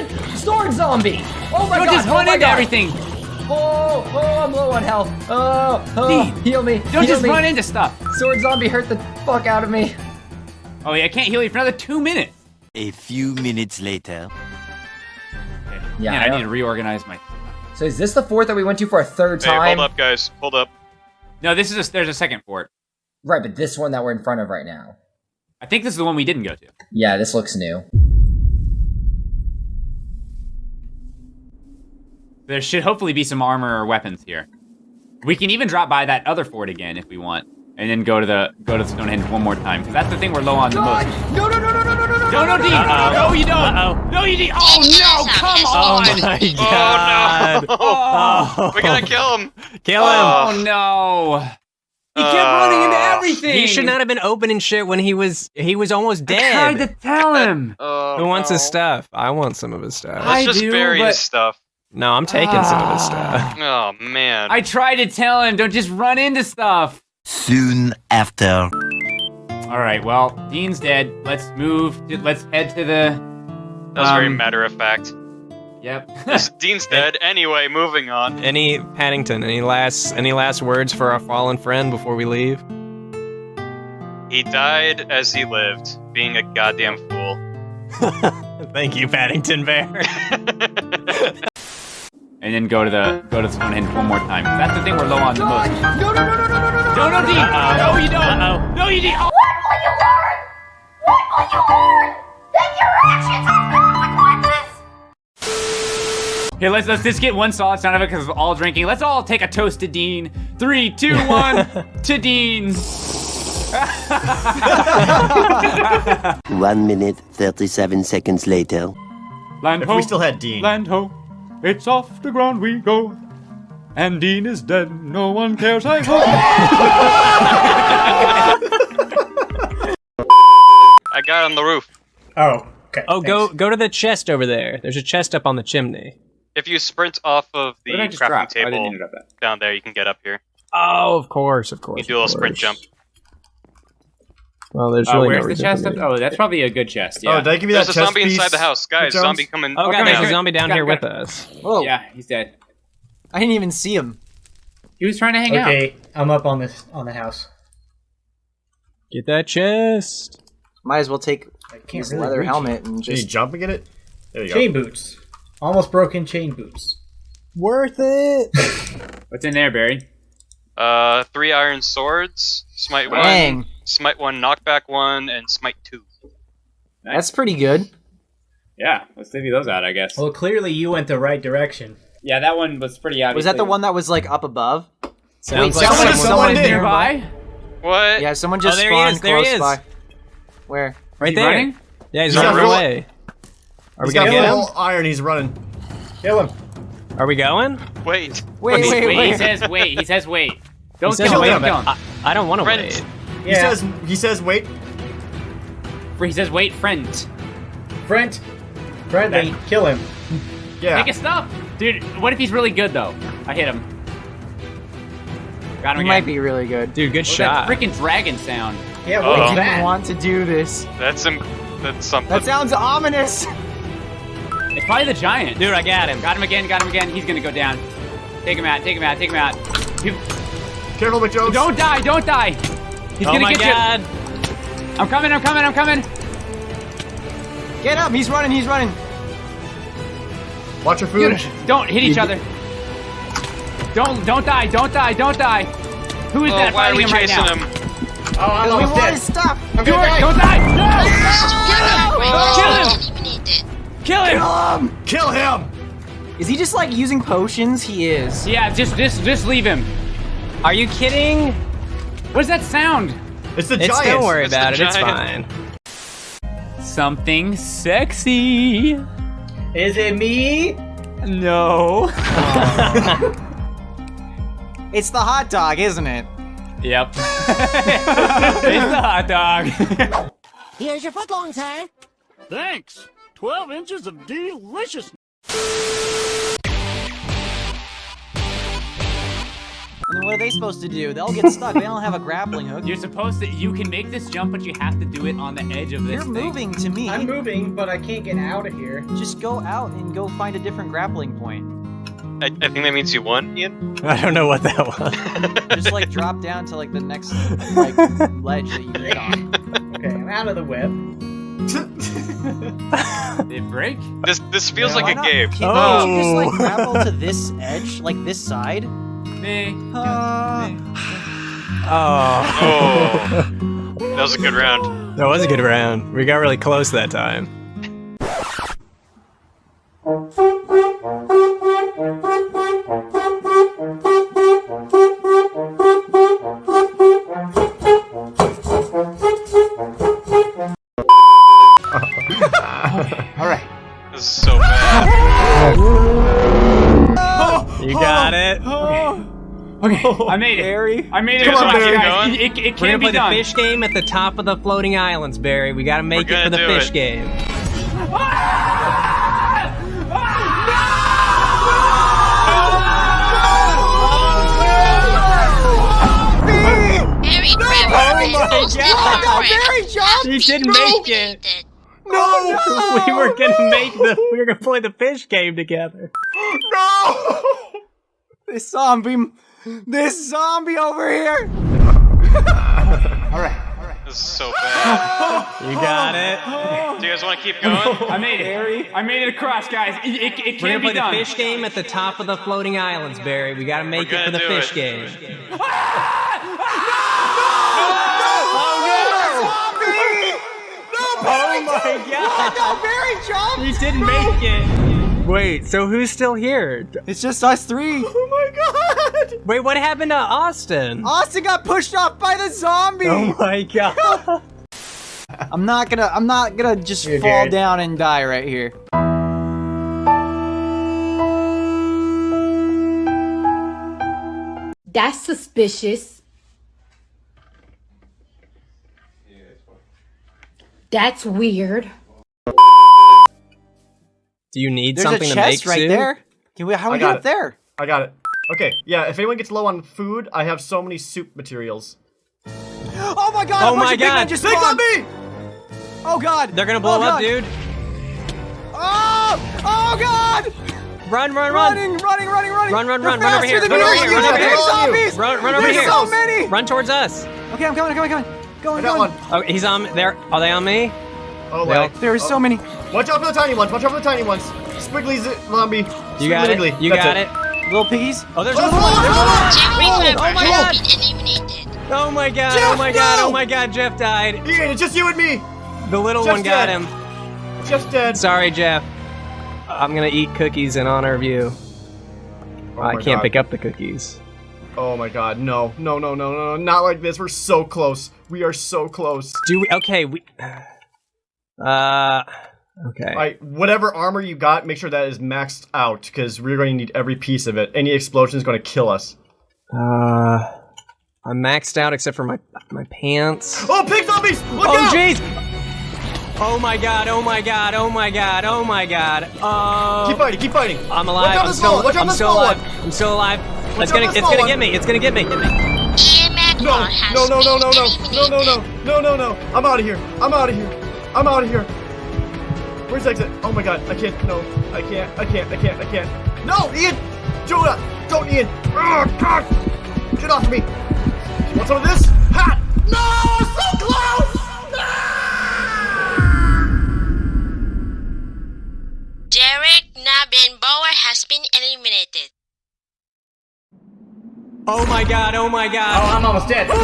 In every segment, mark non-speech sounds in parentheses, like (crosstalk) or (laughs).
sword, sword zombie. Oh my Don't god! just oh run my into god. everything. Oh, oh, I'm low on health. Oh, oh, Dean, heal me. Don't heal just me. run into stuff. Sword zombie hurt the fuck out of me. Oh yeah, I can't heal you for another two minutes. A few minutes later. Yeah, Man, I I, need to reorganize my. So is this the fort that we went to for a third Hey, time? hold up, guys. Hold up. No, this is a, there's a second fort. Right, but this one that we're in front of right now. I think this is the one we didn't go to. Yeah, this looks new. There should hopefully be some armor or weapons here. We can even drop by that other fort again if we want, and then go to the go to Stonehenge one more time. 'cause that's the thing we're low on the most. No, no, no, no, no, no, no, no, No, no, Dean! Uh-oh. No, you don't! Uh-oh. No, you didn't! Oh no! Come Oh on! my god. Oh Oh, no! we gotta kill him. Kill him. oh no! He kept Uh, running into everything. He should not have been opening shit when he was he was almost I tried dead. to tell him. Oh, Who wants his no. stuff? I want some of his stuff. I Let's just do, bury but- his stuff. No, I'm taking some of his Ah. stuff. (laughs) Oh man. I tried to tell him. Don't just run into stuff. Soon after. All right. Well, Dean's dead. Let's move. To, let's head to the. that was very um, matter of fact. Yep. This (laughs) Dean's dead. Anyway, moving on. Any Paddington? Any last any last words for our fallen friend before we leave? He died as he lived, being a goddamn fool. (laughs) Thank you, Paddington Bear. And then go to the go to Stonehenge one more time. That's the thing we're low on the most. No, no, no, no, no, no, no, no. No, no, Dean. Uh-oh. No, you don't. Uh-oh. No, you didn't. Oh. Here, let's let's just get one solid sound of it because we're all drinking. Let's all take a toast to Dean. Three, two, (laughs) one, to Dean. (laughs) One minute, 37 seconds later. Land If ho, we still had Dean. land ho, it's off the ground we go. And Dean is dead, no one cares, I hope. I got on the roof. Oh, okay. Oh, go thanks. go to the chest over there. There's a chest up on the chimney. If you sprint off of the What did I just crafting drop? Oh, I didn't table mean to drop that. down there, you can get up here. Oh, of course, of course. You do a of little sprint jump. Well, there's Uh, where's no the chest? for Up? me. Oh, that's probably a good chest. Yeah. Oh, did I give you There's that a chest zombie piece? inside the house, guys. Jones? Zombie coming. Oh, Okay, God, there's a zombie down here with us. Whoa! yeah, he's dead. I didn't even see him. He was trying to hang out. Okay, I'm up on this on the house. Get that chest. Might as well take I can't his really leather reach. helmet and Can you just. jump and get it? There you go. Chain go. boots. Almost broken chain boots. Worth it. What's in there, Barry? Uh, three iron swords, smite Dang. one, smite one, knockback one, and smite two. That's pretty good. Yeah, let's divvy those out, I guess. Well, clearly you went the right direction. Yeah, that one was pretty obvious. Was that the one that was like up above? Sounds Wait, like someone- someone. someone did. nearby? What? Yeah, someone just Oh, there he spawned is, there he close is. by. Where? right there. running? Yeah, he's He's running got full- away. Are we He's gonna got get him? iron. He's running. Kill him. Are we going? Wait. Wait, Wait, wait, wait, wait. He says wait. He says wait. Don't He says kill him. wait. Don't kill him. I, I don't want to Friend. wait. He says. He says. Wait. He says wait, friend. friend, Friendly. Kill him. Yeah. Take his stuff, dude. What if he's really good though? I hit him. Got him He again. might be really good. Dude, good What shot. that freaking dragon sound. Yeah, Oh. what I is didn't want to do this. That's some. That's something. That sounds ominous. It's probably the giant. Dude, I got him. Got him again. Got him again. He's gonna go down. Take him out. Take him out. Take him out. You- Careful, McJones. don't die. Don't die. He's oh gonna my get god. you. I'm coming. I'm coming. I'm coming. Get up! He's running. He's running. Watch your food. Dude, don't hit each other. Don't don't die. Don't die. Don't die. Who is Oh, that why are fighting we him right chasing now? him? Oh, I'm we almost want dead. his stuff. I'm Stuart, gonna die. don't die. No! Oh. Kill him. Kill him. Kill him. Is he just like using potions? He is. Yeah, just just just leave him. Are you kidding? What's that sound? It's the It's, giant. don't worry It's about it. It's fine. Something sexy. Is it me? No. (laughs) It's the hot dog, isn't it? Yep. (laughs) it's the hot dog. Here's your footlong, sir. Thanks. 12 inches of delicious. Then what are they supposed to do? They'll get stuck. they don't have a grappling hook. You're supposed to. You can make this jump, but you have to do it on the edge of this You're thing. moving to me. I'm moving, but I can't get out of here. Just go out and go find a different grappling point. I, I think that means you won, Ian. (laughs) I don't know what that was. (laughs) Just like drop down to like the next like (laughs) ledge that you get on. Okay, I'm out of the web. Did it break? This this feels Why like a not? game. Can't, can't you just like Oh. grapple to this edge, like this side? Me. Uh, Oh. Oh, that was a good round. That was a good round. We got really close that time. Okay, oh, I made it. Barry. I made it. Come on, Barry. guys. It, it, it We're can gonna be play the fish game at the top of the floating islands, Barry. We gotta make We're it for the fish it. game. Harry Trevor is most incorrect. He didn't make it. No, (laughs) we were gonna make the. We were gonna play the fish game together. (gasps) No! (laughs) This zombie, this zombie over here. All right. This is so bad. You got it. Do you guys want to keep going? (laughs) I made it. I made it across, guys. It, it, it We're can gonna be play the fish game at the top of the floating islands, Barry. We gotta make We're it for the gonna do fish it. game. (laughs) Oh my god! No, Barry jumped. He didn't make it. Wait, so who's still here? It's just us three. (laughs) Oh God! Wait, what happened to Austin? Austin got pushed off by the zombie. Oh my god! (laughs) I'm not gonna. I'm not gonna just Here, fall Jared. down and die right here. That's suspicious. That's weird. Do you need There's something a to make chest right Sue? there. Can we? How do we I get got up there? I got it. Okay, yeah, if anyone gets low on food, I have so many soup materials. Oh my god! Oh a bunch my of big men God. just Big spawned. zombie! Oh god! They're gonna blow Oh, up, dude. Oh! Oh god! Run, run, run! Running, running, running, running! Run, run, run, run over here. Run over here, run over here. zombies! Run, run over There's here. so many! Run towards us. Okay, I'm coming, I'm coming, I'm coming. I Going, got going. one. Oh, he's on. There. Are they on me? Oh, Well. There are so oh. many. Watch out for the tiny ones. Watch out for the tiny ones. Squiggly zombie. You got it. You That's got it. Little piggies. Oh, there's Oh, another one. There's another one. Jerry Oh, oh my has God. been eliminated. Oh my god. Jeff, oh my god. no! Oh my god. Jeff died. Ian, it's just you and me. The little Jeff's one got dead. him. Just dead. Sorry, Jeff. I'm gonna eat cookies in honor of you. Oh I can't God. pick up the cookies. Oh my god, no, no, no, no, no, not like this. We're so close. We are so close. Do we? Okay, we. (sighs) Uh. Okay. Alright, whatever armor you got, make sure that is maxed out, because we're going to need every piece of it. Any explosion is going to kill us. Uh. I'm maxed out except for my my pants. Oh, pig zombies! Look Oh jeez! Oh my god! Oh my god! Oh my god! Oh my god! Oh. Keep fighting, keep fighting. I'm Watch alive. out I'm still. watch out I'm still alive. one. I'm still alive. Watch It's gonna. It's gonna one. get me. It's gonna get me. Macron has no, no, no, no, no, no, no, no, no, no, no. I'm out of here. I'm out of here. I'm out of here. Where's the exit? Oh my god, I can't, no. I can't, I can't, I can't, I can't. No, Ian! Jonah! Don't, Ian! Ugh, God! Get off of me! You want some of this? Ha! No! So close! Ah! Derek Nabin Bauer has been eliminated. Oh my god! Oh my god. Oh! I'm almost dead. Oh.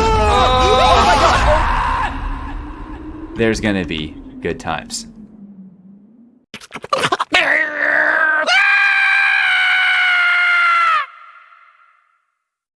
Oh, There's gonna be good times.